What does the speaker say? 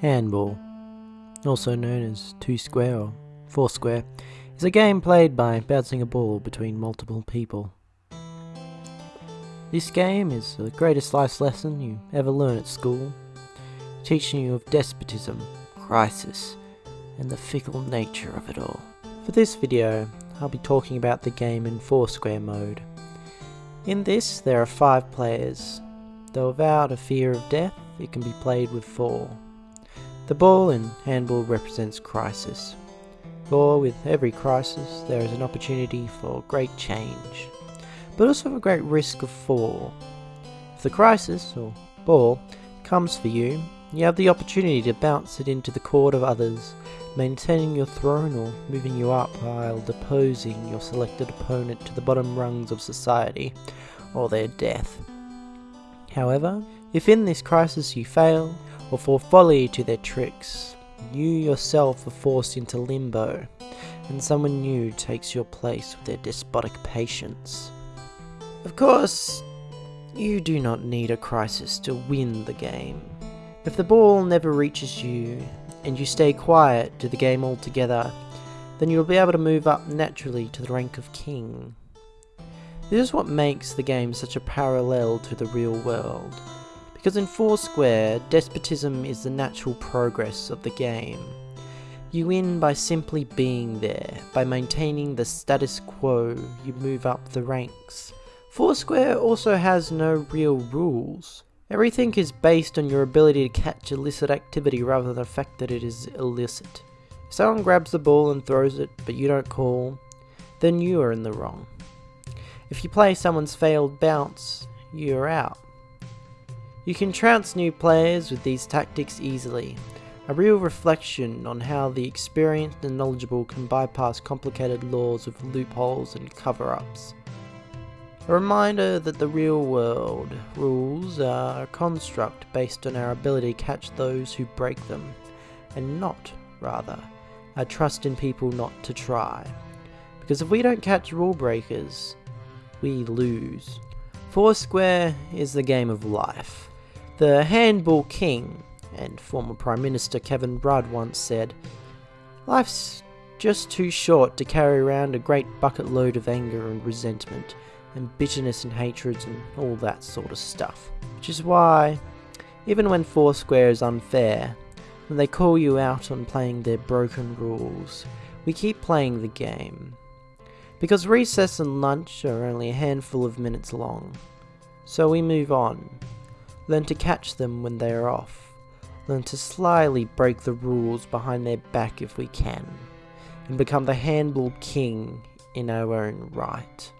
Handball, also known as two square or four square, is a game played by bouncing a ball between multiple people. This game is the greatest life lesson you ever learn at school, teaching you of despotism, crisis, and the fickle nature of it all. For this video, I'll be talking about the game in Foursquare mode. In this, there are five players, though without a fear of death, it can be played with four. The ball in handball represents crisis. For with every crisis, there is an opportunity for great change, but also a great risk of fall. If the crisis, or ball, comes for you, you have the opportunity to bounce it into the court of others, maintaining your throne or moving you up while deposing your selected opponent to the bottom rungs of society, or their death. However, if in this crisis you fail, or fall folly to their tricks. You yourself are forced into limbo, and someone new takes your place with their despotic patience. Of course, you do not need a crisis to win the game. If the ball never reaches you, and you stay quiet to the game altogether, then you'll be able to move up naturally to the rank of king. This is what makes the game such a parallel to the real world. Because in Foursquare, despotism is the natural progress of the game. You win by simply being there, by maintaining the status quo, you move up the ranks. Foursquare also has no real rules. Everything is based on your ability to catch illicit activity rather than the fact that it is illicit. If someone grabs the ball and throws it, but you don't call, then you are in the wrong. If you play someone's failed bounce, you are out. You can trounce new players with these tactics easily, a real reflection on how the experienced and knowledgeable can bypass complicated laws with loopholes and cover-ups. A reminder that the real world rules are a construct based on our ability to catch those who break them, and not, rather, a trust in people not to try. Because if we don't catch rule breakers, we lose. Foursquare is the game of life. The handball king and former Prime Minister Kevin Rudd once said, Life's just too short to carry around a great bucket load of anger and resentment and bitterness and hatreds and all that sort of stuff. Which is why, even when Foursquare is unfair, when they call you out on playing their broken rules, we keep playing the game. Because recess and lunch are only a handful of minutes long. So we move on, Learn to catch them when they are off. Learn to slyly break the rules behind their back if we can. And become the handball king in our own right.